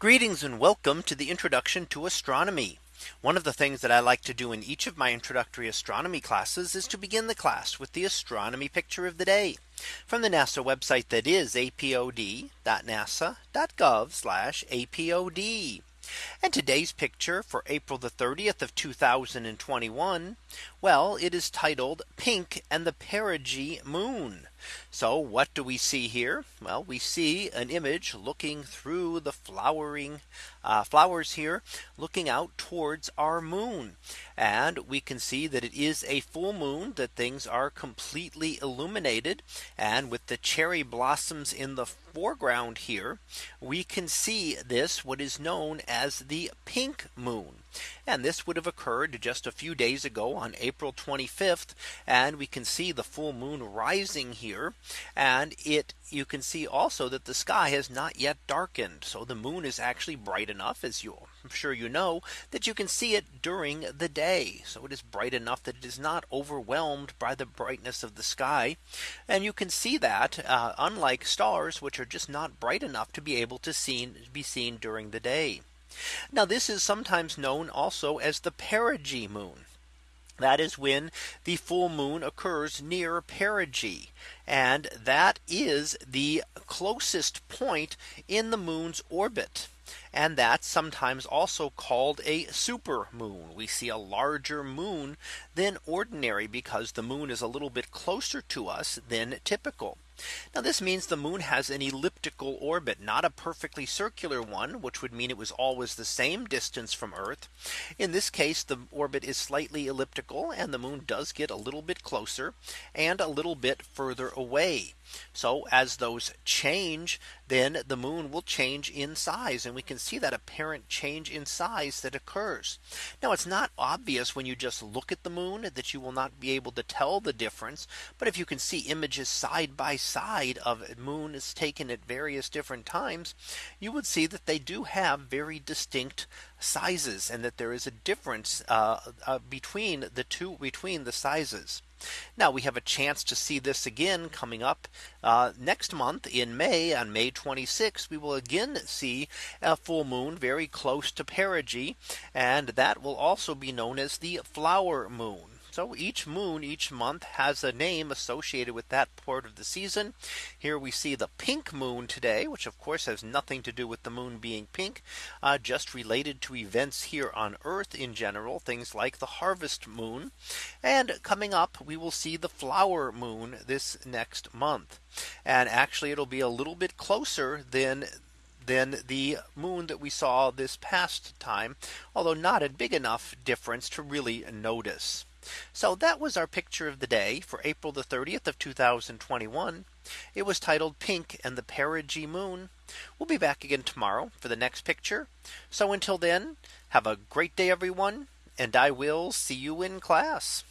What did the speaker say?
Greetings and welcome to the introduction to astronomy. One of the things that I like to do in each of my introductory astronomy classes is to begin the class with the astronomy picture of the day from the NASA website that is apod.nasa.gov apod. And today's picture for April the 30th of 2021. Well, it is titled pink and the perigee moon. So what do we see here? Well, we see an image looking through the flowering uh, flowers here looking out towards our moon. And we can see that it is a full moon that things are completely illuminated. And with the cherry blossoms in the foreground here, we can see this what is known as the pink moon. And this would have occurred just a few days ago on April 25th. And we can see the full moon rising here. And it you can see also that the sky has not yet darkened. So the moon is actually bright enough as you I'm sure you know that you can see it during the day. So it is bright enough that it is not overwhelmed by the brightness of the sky. And you can see that uh, unlike stars, which are just not bright enough to be able to seen, be seen during the day. Now this is sometimes known also as the perigee moon. That is when the full moon occurs near perigee. And that is the closest point in the moon's orbit. And that's sometimes also called a super moon. We see a larger moon than ordinary because the moon is a little bit closer to us than typical. Now this means the moon has an elliptical orbit, not a perfectly circular one, which would mean it was always the same distance from Earth. In this case, the orbit is slightly elliptical and the moon does get a little bit closer and a little bit further away. So as those change, then the moon will change in size. And we can see that apparent change in size that occurs. Now it's not obvious when you just look at the moon that you will not be able to tell the difference. But if you can see images side by side of moon is taken at various different times, you would see that they do have very distinct sizes and that there is a difference uh, uh, between the two between the sizes. Now we have a chance to see this again coming up uh, next month in May on May 26 we will again see a full moon very close to perigee and that will also be known as the flower moon. So each moon each month has a name associated with that part of the season. Here we see the pink moon today, which of course has nothing to do with the moon being pink, uh, just related to events here on Earth in general, things like the harvest moon. And coming up, we will see the flower moon this next month. And actually, it'll be a little bit closer than than the moon that we saw this past time, although not a big enough difference to really notice. So that was our picture of the day for April the 30th of 2021. It was titled pink and the perigee moon. We'll be back again tomorrow for the next picture. So until then, have a great day, everyone. And I will see you in class.